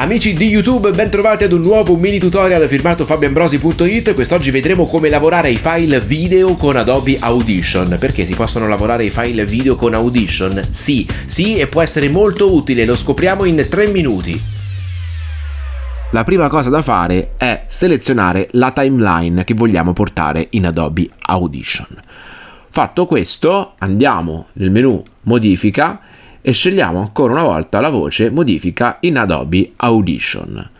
Amici di YouTube, bentrovati ad un nuovo mini tutorial firmato fabioambrosi.it Quest'oggi vedremo come lavorare i file video con Adobe Audition. Perché si possono lavorare i file video con Audition? Sì, sì e può essere molto utile, lo scopriamo in 3 minuti. La prima cosa da fare è selezionare la timeline che vogliamo portare in Adobe Audition. Fatto questo, andiamo nel menu Modifica e scegliamo ancora una volta la voce modifica in Adobe Audition.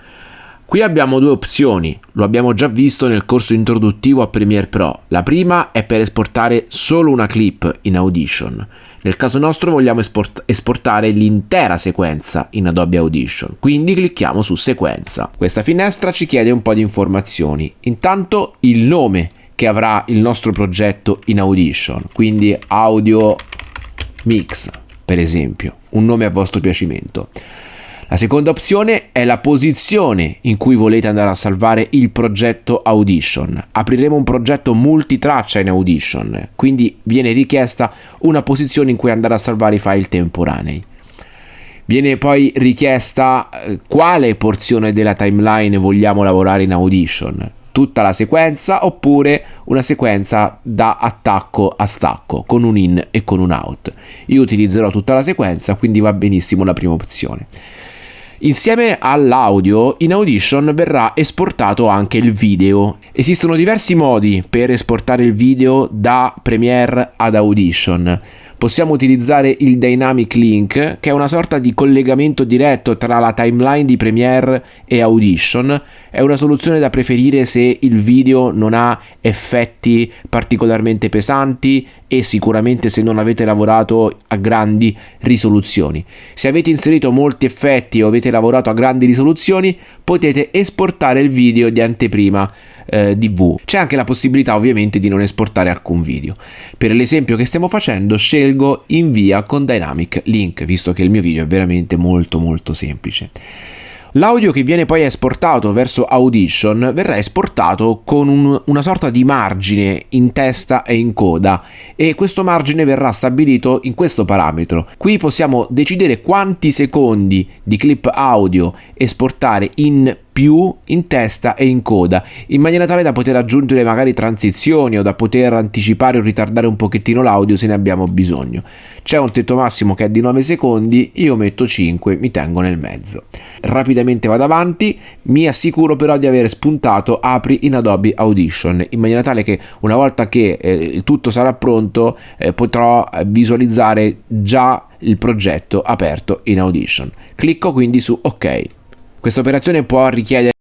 Qui abbiamo due opzioni, lo abbiamo già visto nel corso introduttivo a Premiere Pro. La prima è per esportare solo una clip in Audition. Nel caso nostro vogliamo esport esportare l'intera sequenza in Adobe Audition, quindi clicchiamo su sequenza. Questa finestra ci chiede un po' di informazioni. Intanto il nome che avrà il nostro progetto in Audition, quindi Audio Mix per esempio, un nome a vostro piacimento. La seconda opzione è la posizione in cui volete andare a salvare il progetto Audition. Apriremo un progetto multitraccia in Audition, quindi viene richiesta una posizione in cui andare a salvare i file temporanei. Viene poi richiesta eh, quale porzione della timeline vogliamo lavorare in Audition, tutta la sequenza oppure una sequenza da attacco a stacco con un in e con un out. Io utilizzerò tutta la sequenza quindi va benissimo la prima opzione. Insieme all'audio in Audition verrà esportato anche il video. Esistono diversi modi per esportare il video da Premiere ad Audition possiamo utilizzare il Dynamic Link, che è una sorta di collegamento diretto tra la timeline di Premiere e Audition. È una soluzione da preferire se il video non ha effetti particolarmente pesanti e sicuramente se non avete lavorato a grandi risoluzioni. Se avete inserito molti effetti o avete lavorato a grandi risoluzioni, potete esportare il video di anteprima eh, DV. C'è anche la possibilità ovviamente di non esportare alcun video. Per l'esempio che stiamo facendo scelgo invia con Dynamic Link, visto che il mio video è veramente molto molto semplice. L'audio che viene poi esportato verso Audition verrà esportato con un, una sorta di margine in testa e in coda e questo margine verrà stabilito in questo parametro. Qui possiamo decidere quanti secondi di clip audio esportare in più in testa e in coda, in maniera tale da poter aggiungere magari transizioni o da poter anticipare o ritardare un pochettino l'audio se ne abbiamo bisogno. C'è un tetto massimo che è di 9 secondi, io metto 5, mi tengo nel mezzo. Rapidamente vado avanti, mi assicuro però di aver spuntato apri in Adobe Audition, in maniera tale che una volta che eh, tutto sarà pronto eh, potrò visualizzare già il progetto aperto in Audition. Clicco quindi su OK. Questa operazione può richiedere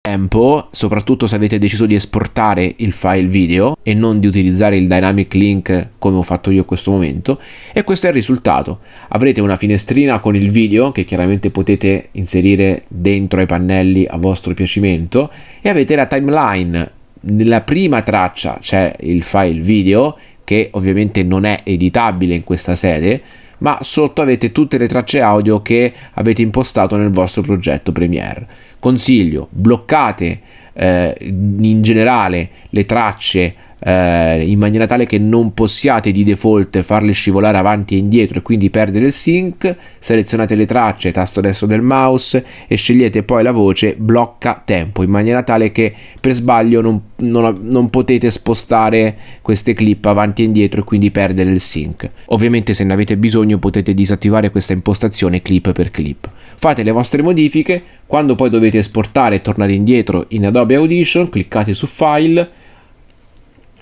tempo, soprattutto se avete deciso di esportare il file video e non di utilizzare il dynamic link come ho fatto io in questo momento e questo è il risultato. Avrete una finestrina con il video che chiaramente potete inserire dentro ai pannelli a vostro piacimento e avete la timeline. Nella prima traccia c'è il file video che ovviamente non è editabile in questa sede ma sotto avete tutte le tracce audio che avete impostato nel vostro progetto Premiere. Consiglio, bloccate eh, in generale le tracce eh, in maniera tale che non possiate di default farle scivolare avanti e indietro e quindi perdere il sync, selezionate le tracce, tasto destro del mouse e scegliete poi la voce blocca tempo in maniera tale che per sbaglio non, non, non potete spostare queste clip avanti e indietro e quindi perdere il sync. Ovviamente se ne avete bisogno potete disattivare questa impostazione clip per clip. Fate le vostre modifiche, quando poi dovete esportare e tornare indietro in Adobe Audition cliccate su File,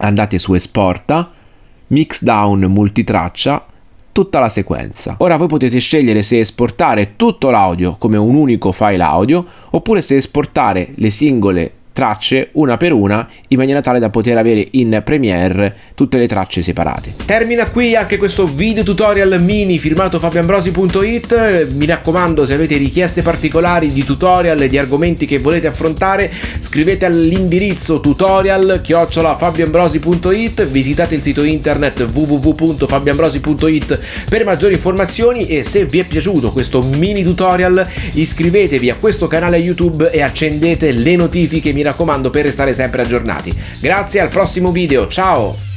andate su esporta, mix down multitraccia, tutta la sequenza. Ora voi potete scegliere se esportare tutto l'audio come un unico file audio oppure se esportare le singole tracce una per una in maniera tale da poter avere in Premiere tutte le tracce separate. Termina qui anche questo video tutorial mini firmato fabioambrosi.it mi raccomando se avete richieste particolari di tutorial e di argomenti che volete affrontare scrivete all'indirizzo tutorial chiocciolafabioambrosi.it visitate il sito internet www.fabioambrosi.it per maggiori informazioni e se vi è piaciuto questo mini tutorial iscrivetevi a questo canale YouTube e accendete le notifiche mi raccomando per restare sempre aggiornati. Grazie, al prossimo video, ciao!